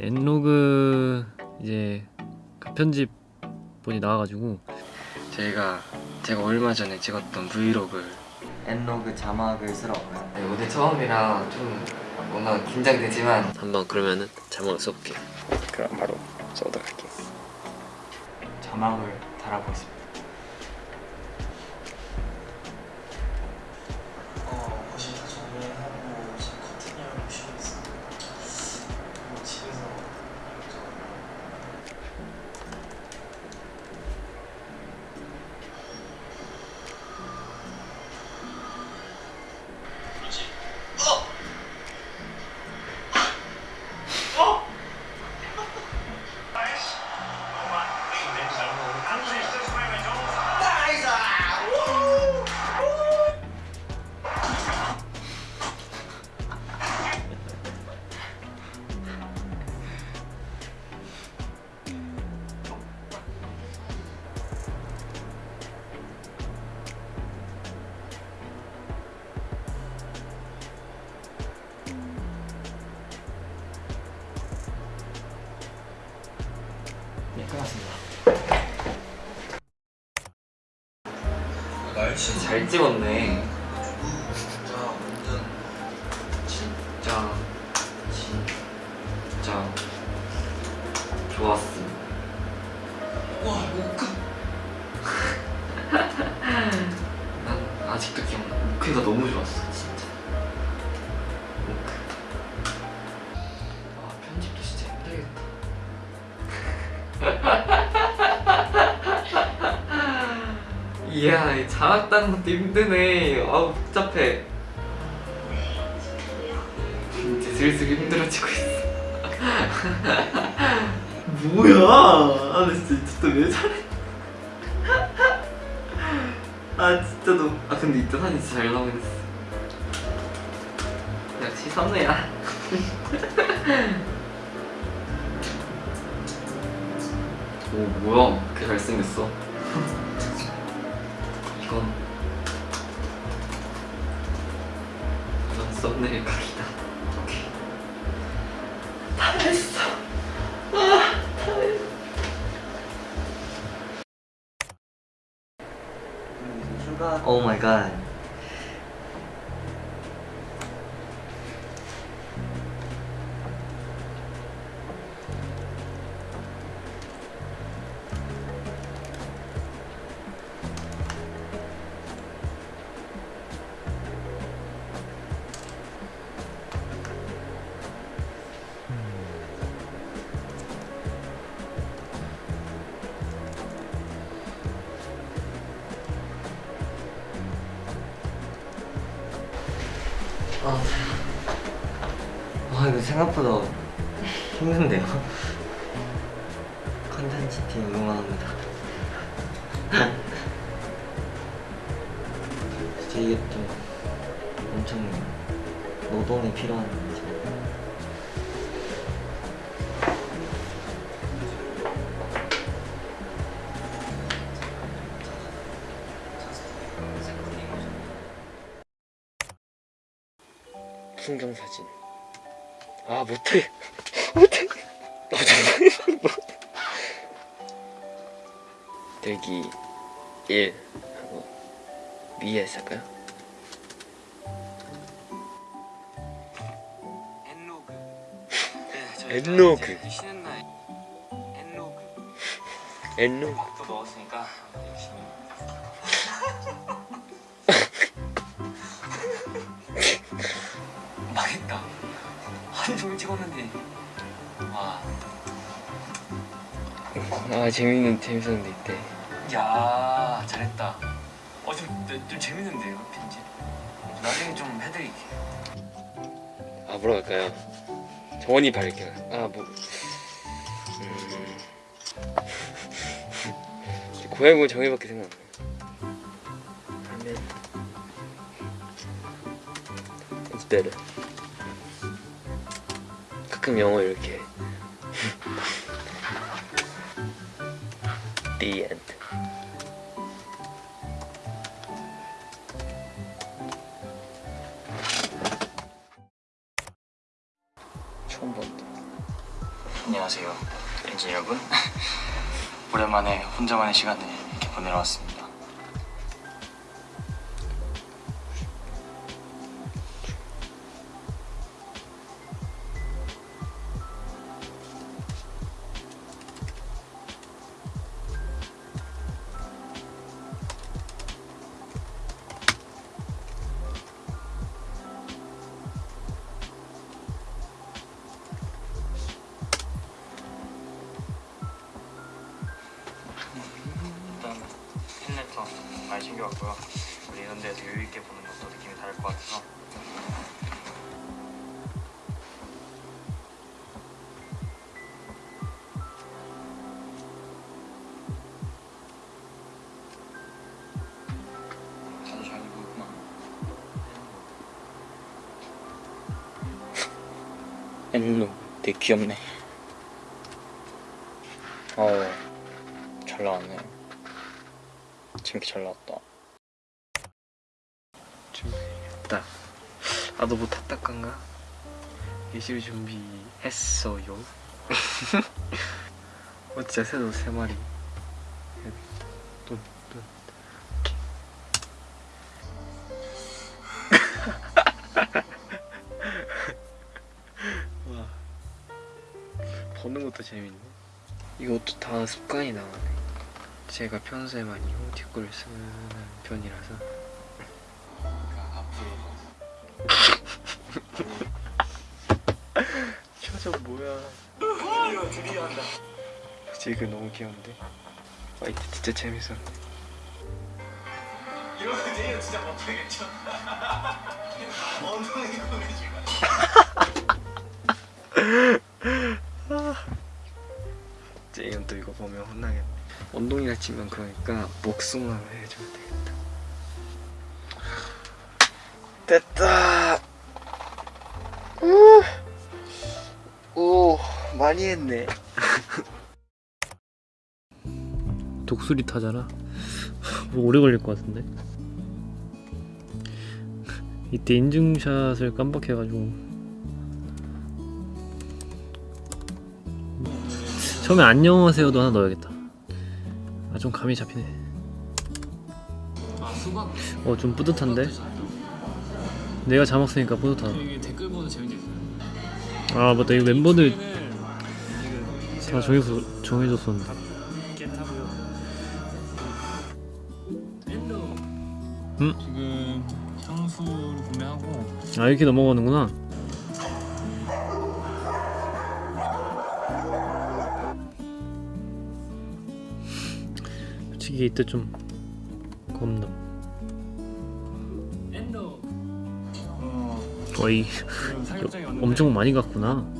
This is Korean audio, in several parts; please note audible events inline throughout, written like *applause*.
엔로그 이제 그 편집본이 나와가지고 저희가 제가 얼마 전에 찍었던 브이로그 엔로그 자막을 쓰러 왔고요. 네, 오늘 처음이라 좀 뭔가 긴장되지만 한번 그러면은 자막을 써볼게요. 그럼 바로 써보도록 할게요. 자막을 달아보겠습니다 잘 찍었네 이야 이 자막 따는 것도 힘드네. 아우 복잡해. 이제 슬슬 힘들어지고 있어. *laughs* 뭐야? 아나 진짜 왜 저래? *laughs* 아 진짜 너무 아 근데 이때 사진 진짜 잘 나오긴 했어. 역시 선우야. *laughs* 오 뭐야? 그렇게 잘생겼어 이건 이건 썸네일 각이다. 오케이. 다 됐어. 아다 됐어. 출발. 오 마이 갓 아, 와 이거 생각보다 힘든데요? 컨텐츠 팀 응원합니다 진짜 이게 좀 엄청 노동이 필요한 풍경 사진 아 못해 *laughs* 못해 나 정말 못 대기 1 하고 위에 할까요? 엔로그. 엔로그. 날 엔로그. 엔로 밥도 먹었으니까 종일 찍었는데 와. 아 재밌는 재밌었는데 이때 야 잘했다. 어좀 좀 재밌는데요 편집. 나중에 좀 해드릴게. 아 뭐라 할까요? 정원이 밝게 아 뭐 음... *laughs* 고양이 정의밖에 생각 안 나요 It's better 가끔 영어 이렇게. The end. 처음 봤다 안녕하세요 엔진 여러분. 오랜만에 혼자만의 시간을 이렇게 보내러 왔습니다 엔로 되게 귀엽네 어잘 나왔네 재밌게 잘 나왔다 준비했다. 아, 너 뭐 탔다간가? 예시를 준비했어요. *laughs* 어, 진짜 새도 세 마리. 보는 것도 재밌네. 이것도 다 습관이 나가네. 제가 평소에 많이 이모티콘을 쓰는 편이라서 *laughs* 표정 뭐야 이거 드디어 한다. 지금 너무 귀여운데 화이트 진짜 재밌어 이거 드디어 진짜 못하겠죠. *laughs* 엉덩이 고개지가. *laughs* 보면 혼나겠네 원동이가 치면 그러니까 목숨을 해줘야 되겠다. 됐다. 우, 오 많이 했네. *laughs* 독수리 타잖아? 뭐 오래 걸릴 것 같은데? *laughs* 이때 인증샷을 깜빡해가지고 처음에 안녕하세요도 하나 넣어야겠다. 아 좀 감이 잡히네. 아 수박. 어좀 뿌듯한데? 내가 자막 쓰니까 뿌듯하다. 댓글 보는 재미도 있어요. 아 맞다. 이 멤버들 다 정해서 정해줬었는데. 음? 지금 향수를 구매하고. 아 이렇게 넘어가는구나 솔직히 이때 좀 겁나. 어. 왔는데. 엄청 많이 갔구나.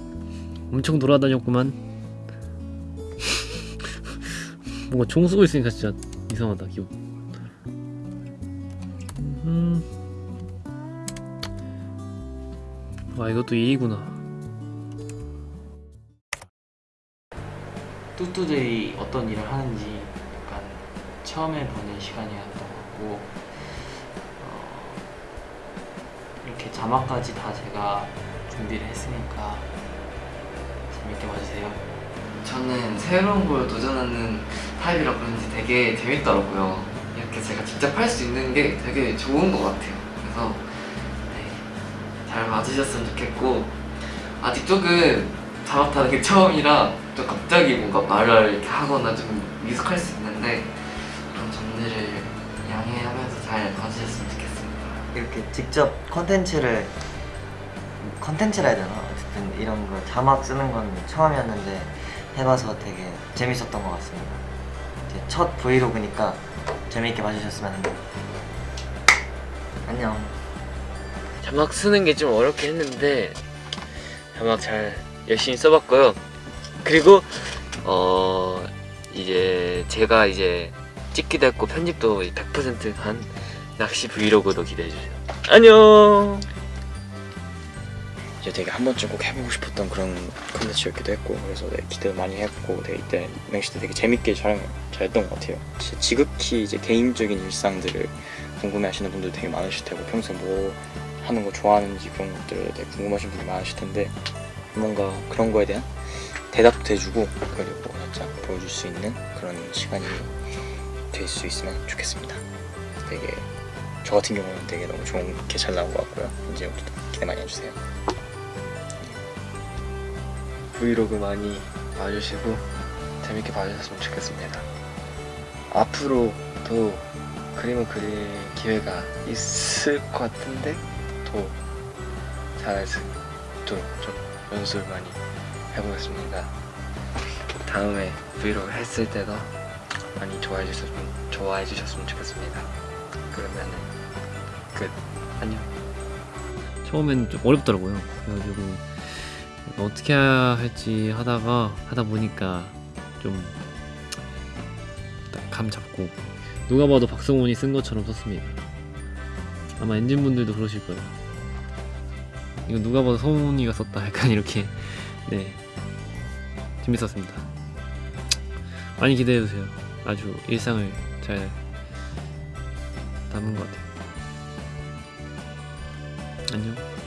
엄청 돌아다녔구만. *laughs* 뭔가 총 쏘고 있으니까 진짜 이상하다 기분 음. 아 이것도 일이구나. 뚜뚜들이 어떤 일을 하는지 처음에 보는 시간이었던 것 같고 어, 이렇게 자막까지 다 제가 준비를 했으니까 재밌게 봐주세요. 저는 새로운 걸 도전하는 타입이라 그런지 되게 재밌더라고요. 이렇게 제가 직접 할 수 있는 게 되게 좋은 것 같아요. 그래서 네, 잘 봐주셨으면 좋겠고 아직 조금 자막 타는 게 처음이라 또 갑자기 뭔가 말을 이렇게 하거나 좀 미숙할 수 있는데 점들을 양해하면서 잘 봐주셨으면 좋겠습니다. 이렇게 직접 컨텐츠를 컨텐츠라 해야 되나? 어쨌든 이런 거 자막 쓰는 건 처음이었는데 해봐서 되게 재밌었던 것 같습니다. 이제 첫 브이로그니까 재밌게 봐주셨으면 합니다. 안녕. 자막 쓰는 게 좀 어렵긴 했는데 자막 잘 열심히 써봤고요. 그리고 어 이제 제가 이제 찍기도 했고 편집도 100%한 낚시 브이로그도 기대해주세요. 안녕. 이제 되게 한 번쯤 꼭 해보고 싶었던 그런 컨텐츠였기도 했고 그래서 되게 기대 많이 했고 되게 이때 맹시 때 되게 재밌게 촬영 잘했던 것 같아요 지- 지극히 이제 개인적인 일상들을 궁금해하시는 분들 되게 많으실 테고 평소에 뭐 하는 거 좋아하는지 그런 것들에 대해 궁금하신 분이 많으실 텐데 뭔가 그런 거에 대한 대답도 해주고 그리고 살짝 보여줄 수 있는 그런 시간이 될 수 있으면 좋겠습니다. 되게 저 같은 경우는 되게 너무 좋게 잘 나온 것 같고요. 이제부터 기대 많이 해주세요. 브이로그 많이 봐주시고 재밌게 봐주셨으면 좋겠습니다. 앞으로도 그림을 그릴 기회가 있을 것 같은데 더 잘할 수 있도록 좀 연습을 많이 해보겠습니다. 다음에 브이로그 했을 때도 많이 좋아해 주셨으면 좋아해 주셨으면 좋겠습니다. 그러면은 끝. 안녕. 처음엔 좀 어렵더라고요. 그래가지고 어떻게 해야 할지 하다가 하다 보니까 좀 감 잡고 누가 봐도 박성훈이 쓴 것처럼 썼습니다. 아마 엔진 분들도 그러실 거예요. 이거 누가 봐도 성훈이가 썼다. 약간 이렇게 네 재밌었습니다. 많이 기대해 주세요. 아주 일상을 잘 담은 것 같아요. 안녕.